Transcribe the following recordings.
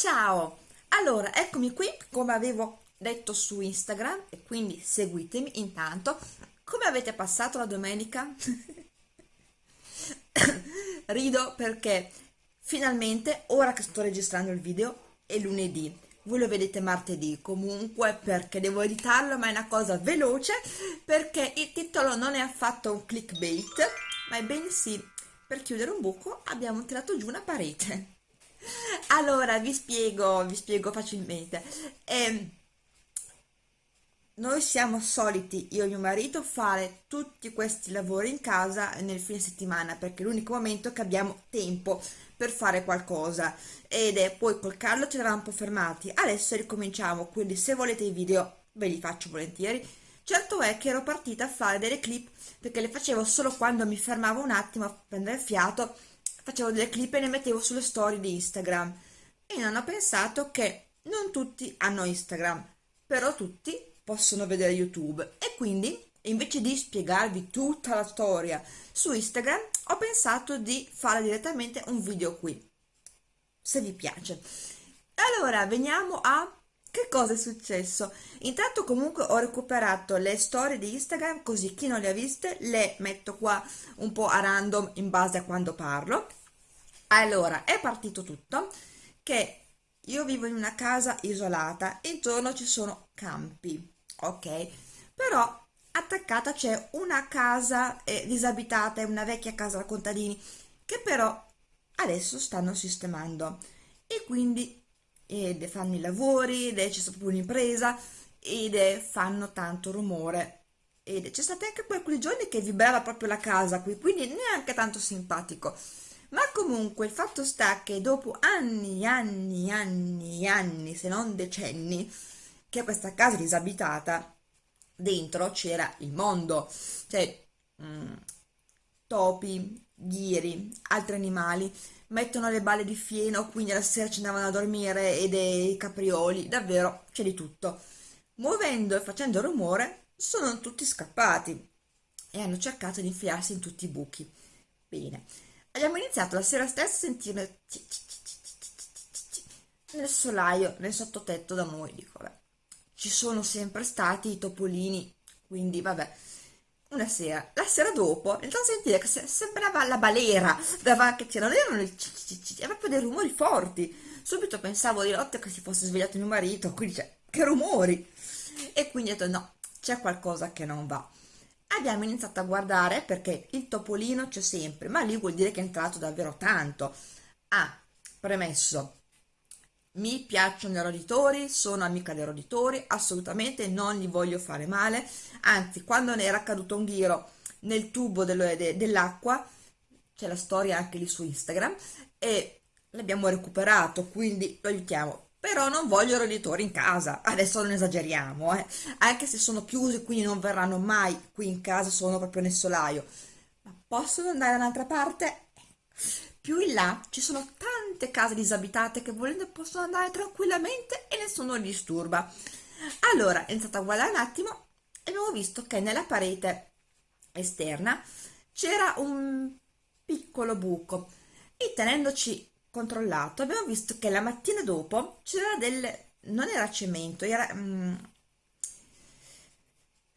ciao! Allora, eccomi qui, come avevo detto su Instagram, e quindi seguitemi intanto. Come avete passato la domenica? Rido perché finalmente, ora che sto registrando il video, è lunedì. Voi lo vedete martedì, comunque perché devo editarlo, ma è una cosa veloce, perché il titolo non è affatto un clickbait, ma è bensì per chiudere un buco abbiamo tirato giù una parete allora vi spiego vi spiego facilmente. Eh, noi siamo soliti io e mio marito fare tutti questi lavori in casa nel fine settimana perché è l'unico momento che abbiamo tempo per fare qualcosa. Ed è poi col Carlo ci eravamo un po' fermati. Adesso ricominciamo quindi se volete i video ve li faccio volentieri. Certo è che ero partita a fare delle clip perché le facevo solo quando mi fermavo un attimo a prendere fiato facevo delle clip e le mettevo sulle storie di Instagram e ho pensato che non tutti hanno Instagram, però tutti possono vedere YouTube e quindi invece di spiegarvi tutta la storia su Instagram ho pensato di fare direttamente un video qui, se vi piace. Allora, veniamo a che cosa è successo? Intanto comunque ho recuperato le storie di Instagram così chi non le ha viste le metto qua un po' a random in base a quando parlo. Allora è partito tutto che io vivo in una casa isolata intorno ci sono campi ok? Però attaccata c'è una casa eh, disabitata è una vecchia casa da contadini che però adesso stanno sistemando. E quindi ed fanno i lavori ed c'è stata proprio un'impresa ed fanno tanto rumore. Ed c'è stata anche poi quei giorni che vibrava proprio la casa qui quindi neanche tanto simpatico. Ma comunque il fatto sta che dopo anni, anni, anni, anni, se non decenni, che questa casa disabitata, dentro c'era il mondo, cioè mh, mm, topi, ghiri, altri animali, mettono le balle di fieno, quindi alla sera ci andavano a dormire e dei caprioli, davvero c'è di tutto. Muovendo e facendo rumore, sono tutti scappati e hanno cercato di infilarsi in tutti i buchi. Bene, abbiamo iniziato la sera stessa a sentire nel solaio, nel sottotetto da noi, dico, vabbè, ci sono sempre stati i topolini, quindi vabbè, una sera, la sera dopo, iniziamo a sentire che sembrava la balera, che non erano i erano proprio dei rumori forti, subito pensavo di notte che si fosse svegliato mio marito, quindi cioè, che rumori, e quindi ho detto no, c'è qualcosa che non va. Abbiamo iniziato a guardare perché il topolino c'è sempre, ma lì vuol dire che è entrato davvero tanto. Ah, premesso, mi piacciono i roditori, sono amica dei roditori, assolutamente non li voglio fare male, anzi quando ne era caduto un ghiro nel tubo dell'acqua, c'è la storia anche lì su Instagram, e l'abbiamo recuperato, quindi lo aiutiamo però non voglio roditori in casa, adesso non esageriamo, eh. anche se sono chiusi quindi non verranno mai qui in casa, sono proprio nel solaio, ma possono andare da un'altra parte? Più in là ci sono tante case disabitate che volendo possono andare tranquillamente e nessuno li disturba. Allora, è iniziato a guardare un attimo e abbiamo visto che nella parete esterna c'era un piccolo buco e tenendoci controllato abbiamo visto che la mattina dopo c'era del non era cemento era mm,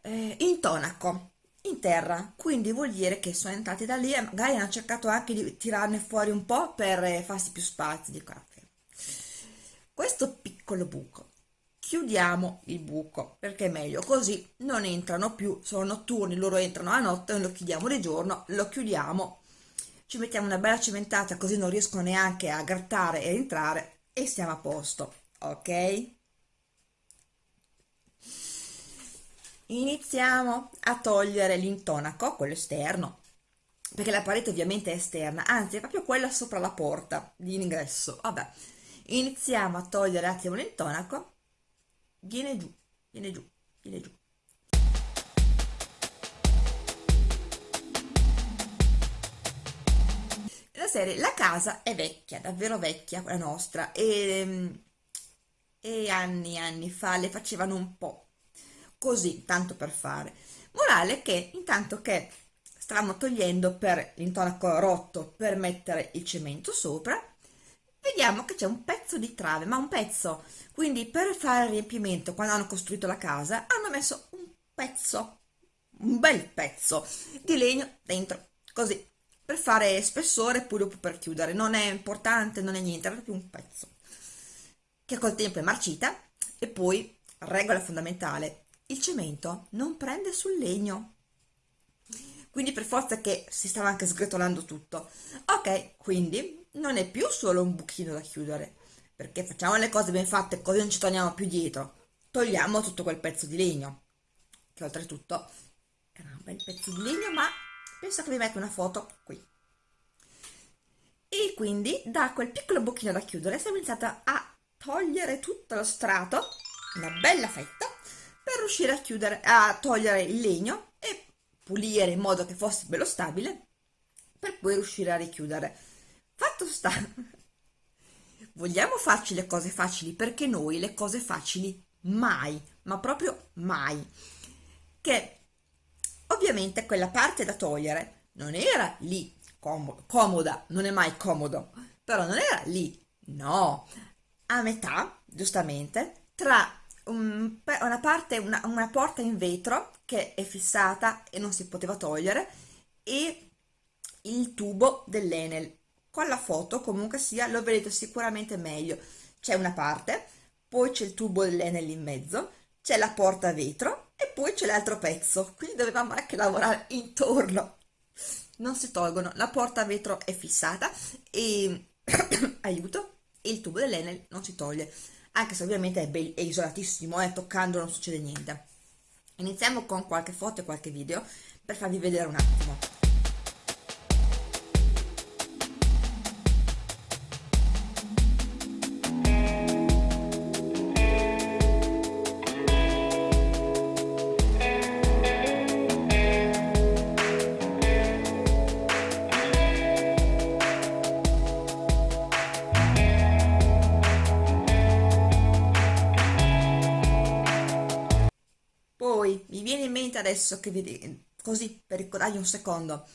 eh, intonaco in terra. Quindi vuol dire che sono entrati da lì e magari hanno cercato anche di tirarne fuori un po' per eh, farsi più spazio di qua questo piccolo buco. Chiudiamo il buco perché è meglio così non entrano più sono notturni loro entrano a notte noi lo chiudiamo di giorno lo chiudiamo ci mettiamo una bella cimentata così non riescono neanche a grattare e entrare e siamo a posto ok iniziamo a togliere l'intonaco quello esterno perché la parete ovviamente è esterna anzi è proprio quella sopra la porta di ingresso. Vabbè iniziamo a togliere un attimo l'intonaco. Viene giù viene giù viene giù. Serie la casa è vecchia, davvero vecchia, la nostra, e, e anni anni fa le facevano un po' così, tanto per fare. Morale che intanto che stavamo togliendo per l'intonaco rotto per mettere il cemento sopra, vediamo che c'è un pezzo di trave, ma un pezzo. Quindi per fare il riempimento, quando hanno costruito la casa, hanno messo un pezzo, un bel pezzo di legno dentro, così, per fare spessore e poi dopo per chiudere. Non è importante, non è niente, era proprio un pezzo. Che col tempo è marcita e poi, regola fondamentale, il cemento non prende sul legno quindi per forza che si stava anche sgretolando tutto. Ok, quindi non è più solo un buchino da chiudere, perché facciamo le cose ben fatte, così non ci torniamo più dietro. Togliamo tutto quel pezzo di legno, che oltretutto era un bel pezzo di legno, ma penso che vi metto una foto qui. E quindi da quel piccolo buchino da chiudere siamo iniziata a togliere tutto lo strato, una bella fetta, riuscire a chiudere, a togliere il legno e pulire in modo che fosse bello stabile per poi riuscire a richiudere. Fatto sta. Vogliamo farci le cose facili perché noi le cose facili mai ma proprio mai. Che ovviamente quella parte da togliere non era lì comoda, non è mai comodo però non era lì no. A metà giustamente tra un, una parte una, una porta in vetro che è fissata e non si poteva togliere e il tubo dell'Enel. Con la foto comunque sia lo vedete sicuramente meglio. C'è una parte poi c'è il tubo dell'Enel in mezzo c'è la porta a vetro e poi c'è l'altro pezzo. Quindi dovevamo anche lavorare intorno. Non si tolgono la porta a vetro è fissata e aiuto il tubo dell'Enel non si toglie anche se ovviamente è, è isolatissimo eh, toccando non succede niente Iniziamo con qualche foto e qualche video per farvi vedere un attimo. Adesso che vi così per ricordargli un secondo.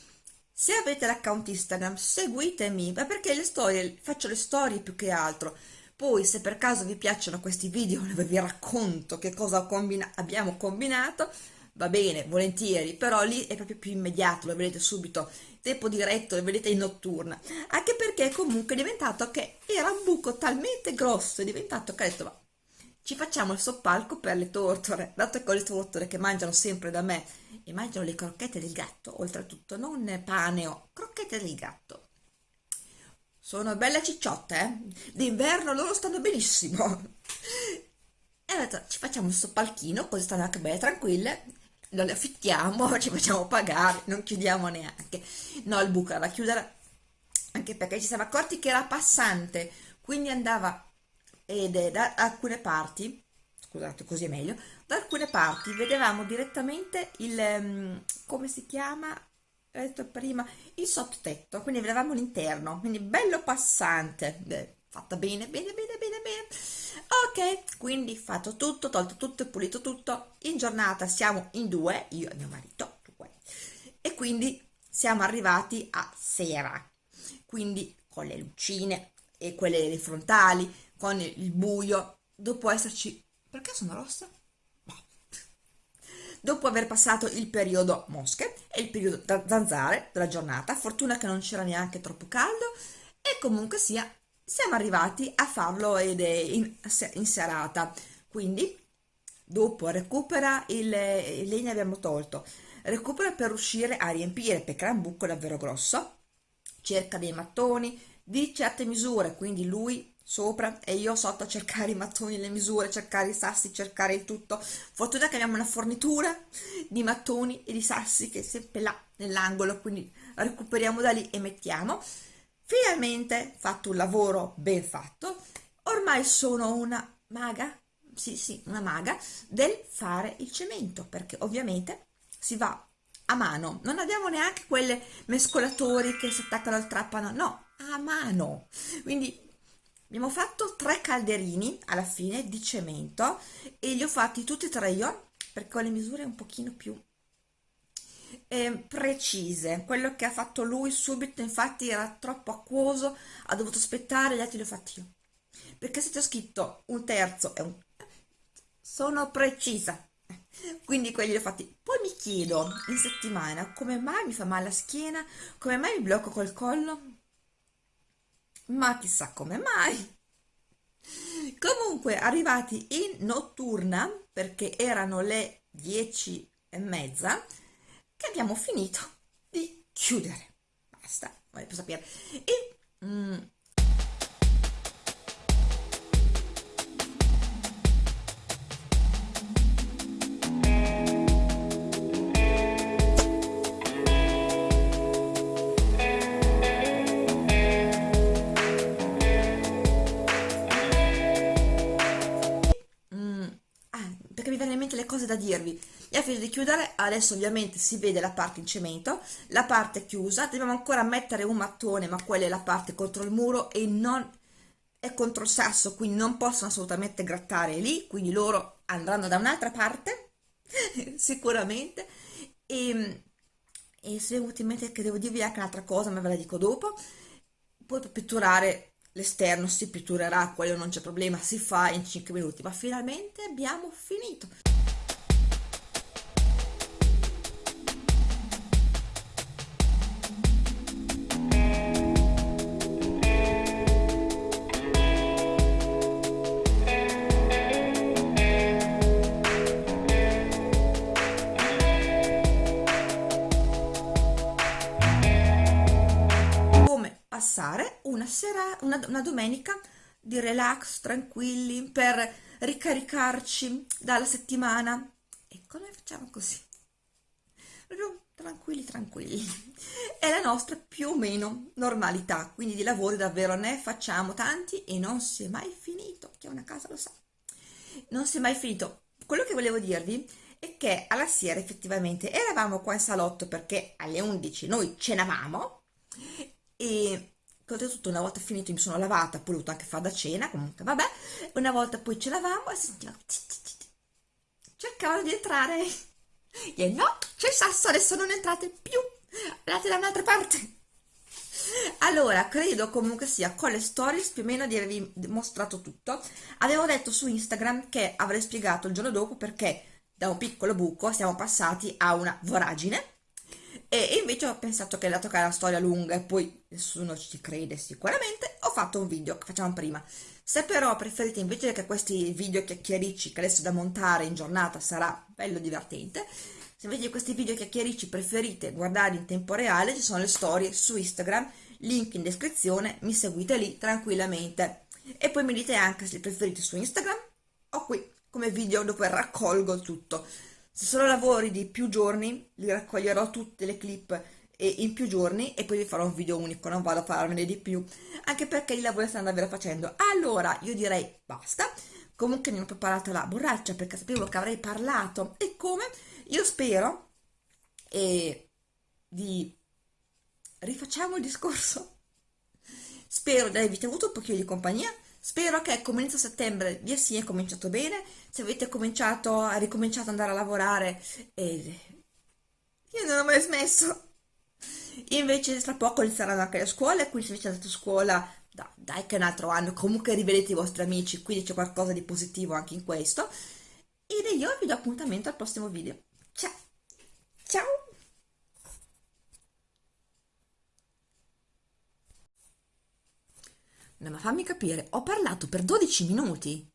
Se avete l'account Instagram seguitemi ma perché le storie faccio le storie più che altro. Poi se per caso vi piacciono questi video dove vi racconto che cosa combina abbiamo combinato va bene volentieri però lì è proprio più immediato lo vedete subito tempo diretto lo vedete in notturna. Anche perché comunque è diventato che era un buco talmente grosso è diventato che ho detto ma ci facciamo il soppalco per le tortore, dato che ho le tortore che mangiano sempre da me e mangiano le crocchette del gatto, oltretutto, non pane o crocchette del gatto. Sono belle cicciotte, eh? D'inverno loro stanno benissimo. E detto, ci facciamo il soppalchino, così stanno anche belle tranquille, lo affittiamo, ci facciamo pagare, non chiudiamo neanche. No, il buco era da chiudere, anche perché ci siamo accorti che era passante, quindi andava ed è da alcune parti scusate così è meglio da alcune parti vedevamo direttamente il um, come si chiama? Ho detto prima il sottotetto quindi vedevamo l'interno quindi bello passante Beh, fatta bene bene bene bene bene. Ok quindi fatto tutto tolto tutto e pulito tutto in giornata siamo in due io e mio marito e quindi siamo arrivati a sera quindi con le lucine e quelle frontali con il buio, dopo esserci... Perché sono rossa? Boh. Dopo aver passato il periodo mosche e il periodo zanzare della giornata, fortuna che non c'era neanche troppo caldo e comunque sia siamo arrivati a farlo ed è in, in serata. Quindi dopo recupera il, il legno abbiamo tolto, recupera per riuscire a riempire perché era un buco davvero grosso, cerca dei mattoni di certe misure, quindi lui sopra e io sotto a cercare i mattoni, le misure, cercare i sassi, cercare il tutto. Fortuna che abbiamo una fornitura di mattoni e di sassi che è sempre là nell'angolo, quindi recuperiamo da lì e mettiamo. Finalmente fatto un lavoro ben fatto, ormai sono una maga, sì sì, una maga del fare il cemento, perché ovviamente si va a mano, non abbiamo neanche quelle mescolatori che si attaccano al trapano, no, a mano. Quindi abbiamo fatto tre calderini alla fine di cemento e li ho fatti tutti e tre io perché ho le misure un pochino più eh, precise. Quello che ha fatto lui subito, infatti, era troppo acquoso, ha dovuto aspettare, gli altri li ho fatti io. Perché se ti ho scritto un terzo e un... sono precisa. Quindi quelli li ho fatti. Poi mi chiedo in settimana come mai mi fa male la schiena, come mai mi blocco col collo, ma chissà come mai. Comunque, arrivati in notturna, perché erano le dieci e mezza, che abbiamo finito di chiudere. Basta, voglio sapere. E mm, dirvi. E ha finito di chiudere adesso ovviamente si vede la parte in cemento la parte chiusa. Dobbiamo ancora mettere un mattone ma quella è la parte contro il muro e non è contro il sasso quindi non possono assolutamente grattare lì quindi loro andranno da un'altra parte sicuramente. E, e se è in mente che devo dirvi anche un'altra cosa ma ve la dico dopo poi per pitturare l'esterno si pitturerà quello non c'è problema si fa in 5 minuti ma finalmente abbiamo finito una una, domenica di relax, tranquilli, per ricaricarci dalla settimana. E come facciamo così? Tranquilli, tranquilli. È la nostra più o meno normalità, quindi di lavori davvero ne facciamo tanti e non si è mai finito. Chi ha una casa lo sa. Non si è mai finito. Quello che volevo dirvi è che alla sera effettivamente eravamo qua in salotto perché alle 11 noi cenavamo e oltretutto una volta finito mi sono lavata, poi ho dovuto anche fare da cena, comunque vabbè, una volta poi ce lavamo e sentivamo cercavano di entrare e no, c'è il sasso, adesso non entrate più, andate da un'altra parte. Allora, credo comunque sia con le stories più o meno di avervi mostrato tutto. Avevo detto su Instagram che avrei spiegato il giorno dopo perché da un piccolo buco siamo passati a una voragine e invece ho pensato che dato che è una storia lunga e poi nessuno ci crede sicuramente, ho fatto un video che facciamo prima. Se però preferite invece che questi video chiacchiericci che adesso da montare in giornata sarà bello divertente, se invece questi video chiacchiericci preferite guardare in tempo reale, ci sono le storie su Instagram, link in descrizione, mi seguite lì tranquillamente. E poi mi dite anche se li preferite su Instagram o qui come video dove raccolgo tutto. Se sono lavori di più giorni, li raccoglierò tutte le clip in più giorni e poi vi farò un video unico, non vado a farmene di più, anche perché i lavori stanno davvero facendo. Allora, io direi basta. Comunque mi ho preparato la borraccia perché sapevo che avrei parlato e come io spero e di rifacciamo il discorso. Spero di avervi avuto un pochino di compagnia Spero che come inizio settembre vi sia cominciato bene, se avete cominciato, a ricominciato ad andare a lavorare, eh, io non ho mai smesso. Invece tra poco inizieranno anche le scuole, quindi se avete andato a scuola, dai, dai che è un altro anno, comunque rivedete i vostri amici, quindi c'è qualcosa di positivo anche in questo. Ed io vi do appuntamento al prossimo video. Ciao! No, ma fammi capire, ho parlato per 12 minuti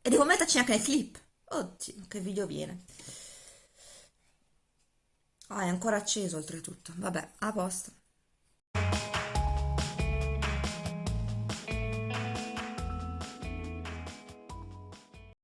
e devo metterci anche nel clip. Oddio, che video viene. Ah, è ancora acceso oltretutto. Vabbè, a posto.